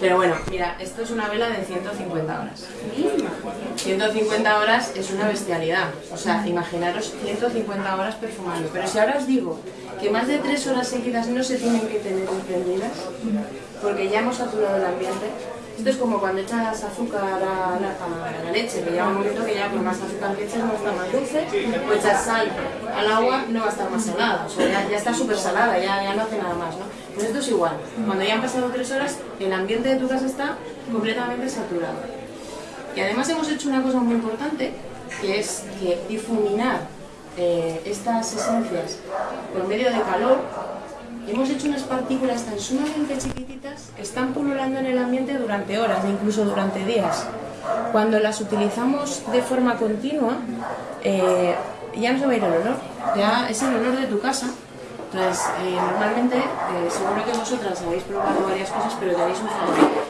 Pero bueno, mira, esto es una vela de 150 horas. 150 horas es una bestialidad. O sea, imaginaros 150 horas perfumando. Pero si ahora os digo que más de 3 horas seguidas no se tienen que tener encendidas, porque ya hemos saturado el ambiente, esto es como cuando echas azúcar a la, leche, que llega un momento que ya con más azúcar que echas no está más dulce, o echas sal al agua no va a estar más salada, o sea, ya, está súper salada, ya, ya no hace nada más, ¿no? Pues esto es igual, cuando ya han pasado tres horas, el ambiente de tu casa está completamente saturado. Y además hemos hecho una cosa muy importante, que es que difuminar eh, estas esencias por medio de calor hemos hecho unas partículas tan sumamente chiquititas que están pululando en el ambiente durante horas, incluso durante días. Cuando las utilizamos de forma continua, eh, ya no se va a ir el olor, ya es el olor de tu casa. Entonces, eh, normalmente, eh, seguro que vosotras habéis probado varias cosas, pero tenéis un favorito.